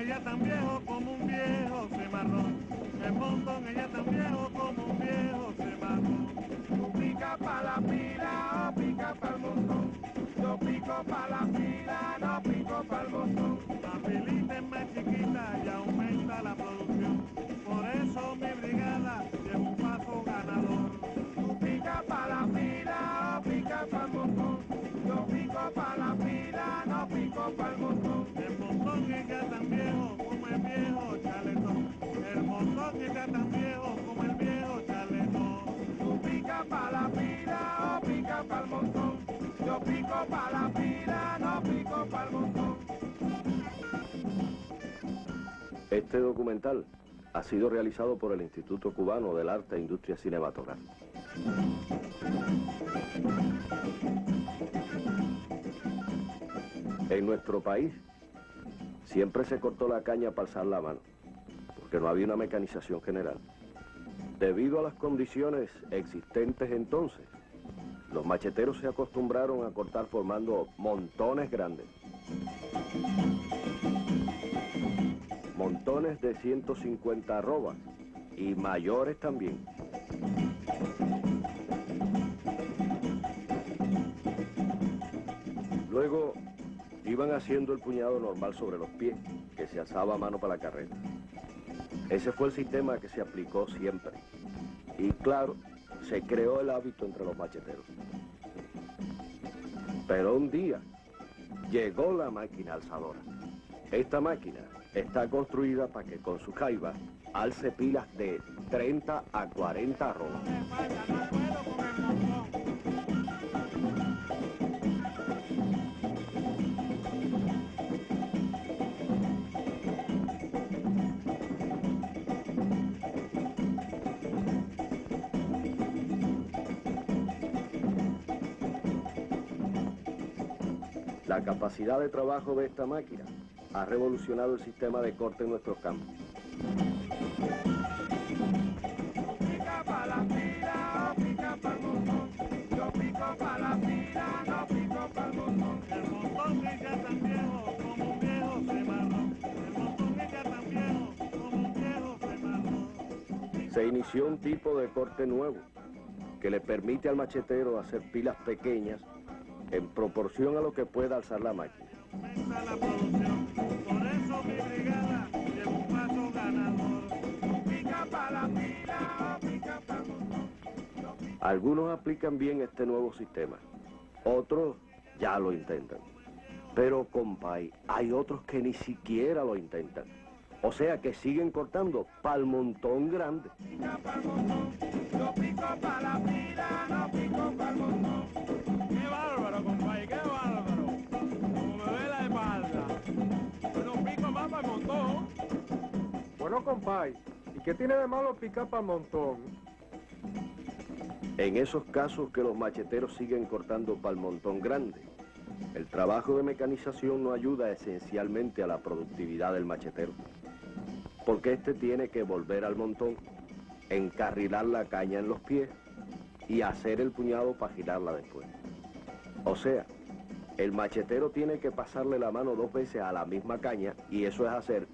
ella tan viejo como un viejo cimarrón. El montón ella tan viejo Este documental ha sido realizado por el Instituto Cubano del Arte e Industria Cinematográfica. En nuestro país siempre se cortó la caña para alzar la mano, porque no había una mecanización general. Debido a las condiciones existentes entonces, los macheteros se acostumbraron a cortar formando montones grandes. Montones de 150 arrobas y mayores también. Luego iban haciendo el puñado normal sobre los pies, que se alzaba a mano para la carrera. Ese fue el sistema que se aplicó siempre. Y claro, se creó el hábito entre los macheteros. Pero un día llegó la máquina alzadora. Esta máquina está construida para que con su jaiba alce pilas de 30 a 40 arrobas. La capacidad de trabajo de esta máquina ha revolucionado el sistema de corte en nuestros campos. Se inició un tipo de corte nuevo que le permite al machetero hacer pilas pequeñas en proporción a lo que pueda alzar la máquina. Algunos aplican bien este nuevo sistema, otros ya lo intentan. Pero, compay, hay otros que ni siquiera lo intentan. O sea que siguen cortando pa'l montón grande. Bueno, compay, ¿y qué tiene de malo picar para montón? En esos casos que los macheteros siguen cortando pa'l montón grande, el trabajo de mecanización no ayuda esencialmente a la productividad del machetero. Porque éste tiene que volver al montón, encarrilar la caña en los pies y hacer el puñado para girarla después. O sea, el machetero tiene que pasarle la mano dos veces a la misma caña y eso es hacer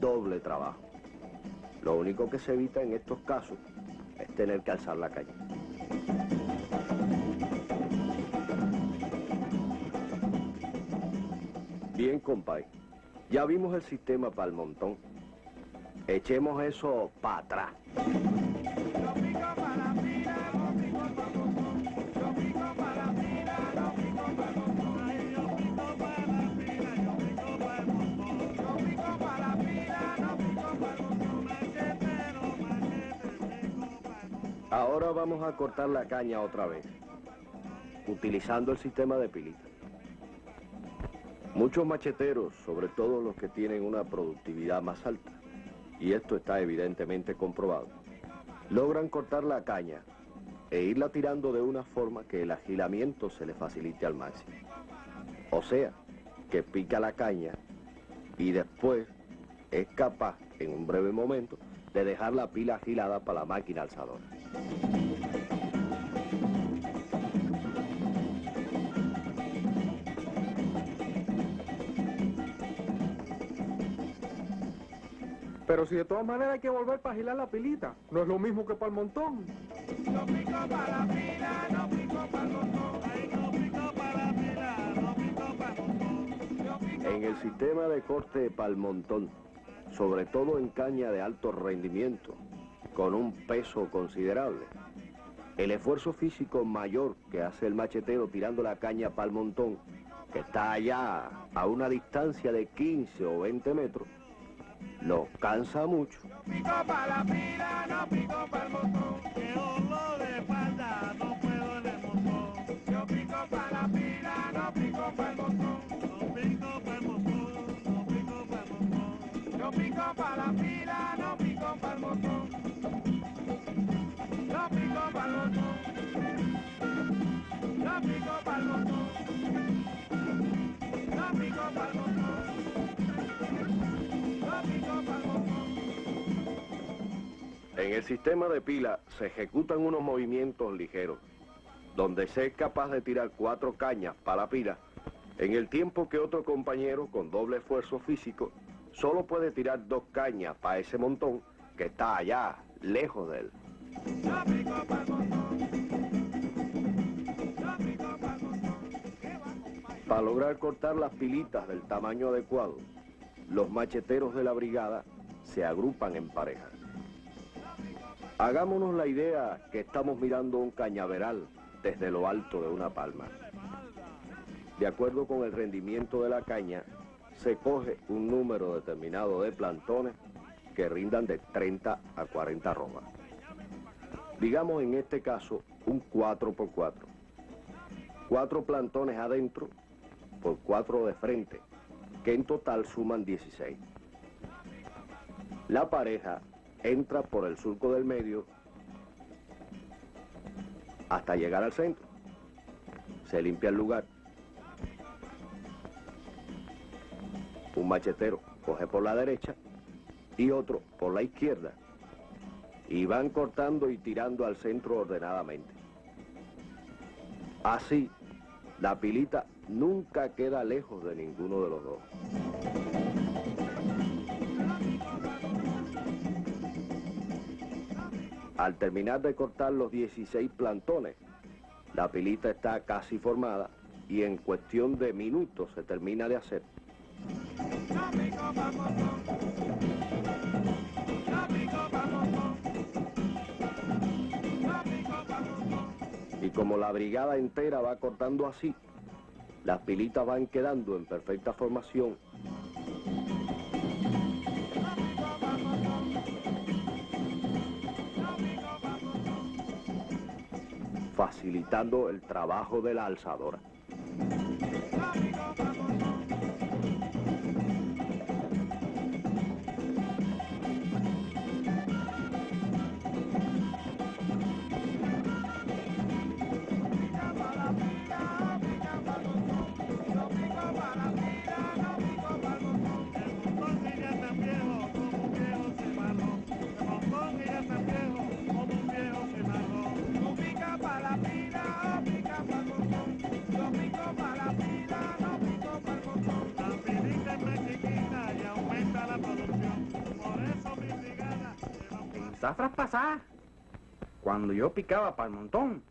doble trabajo. Lo único que se evita en estos casos es tener que alzar la caña. Bien, compay. Ya vimos el sistema para el montón. Echemos eso para atrás. Ahora vamos a cortar la caña otra vez, utilizando el sistema de pilita. Muchos macheteros, sobre todo los que tienen una productividad más alta, y esto está evidentemente comprobado, logran cortar la caña e irla tirando de una forma que el agilamiento se le facilite al máximo. O sea, que pica la caña y después es capaz, en un breve momento, de dejar la pila agilada para la máquina alzadora. Pero si de todas maneras hay que volver para agilar la pilita, no es lo mismo que para el montón. Yo pico para la pila, no pico para el montón. Ay, no pico para la pila, no pico para el montón. Yo pico En el sistema de corte pal montón, sobre todo en caña de alto rendimiento, con un peso considerable, el esfuerzo físico mayor que hace el machetero tirando la caña pal montón, que está allá a una distancia de 15 o 20 metros, lo cansa mucho. pico para la pila, no pico para el montón. En el sistema de pila se ejecutan unos movimientos ligeros, donde se es capaz de tirar cuatro cañas para la pila, en el tiempo que otro compañero con doble esfuerzo físico solo puede tirar dos cañas para ese montón que está allá, lejos de él. Para lograr cortar las pilitas del tamaño adecuado, los macheteros de la brigada se agrupan en parejas. Hagámonos la idea que estamos mirando un cañaveral desde lo alto de una palma. De acuerdo con el rendimiento de la caña, se coge un número determinado de plantones que rindan de 30 a 40 romas. Digamos en este caso un 4x4. Cuatro plantones adentro por cuatro de frente, que en total suman 16. La pareja entra por el surco del medio hasta llegar al centro. Se limpia el lugar. Un machetero coge por la derecha y otro por la izquierda. Y van cortando y tirando al centro ordenadamente. Así, la pilita nunca queda lejos de ninguno de los dos. Al terminar de cortar los 16 plantones, la pilita está casi formada y en cuestión de minutos se termina de hacer. Y como la brigada entera va cortando así, las pilitas van quedando en perfecta formación facilitando el trabajo de la alzadora. Zafras pasadas, cuando yo picaba para el montón,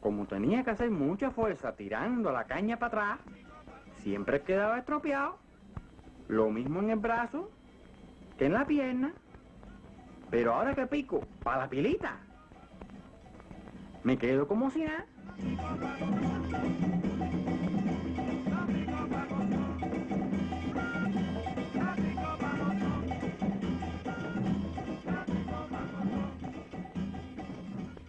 como tenía que hacer mucha fuerza tirando la caña para atrás, siempre quedaba estropeado. Lo mismo en el brazo que en la pierna. Pero ahora que pico para la pilita, me quedo como si nada.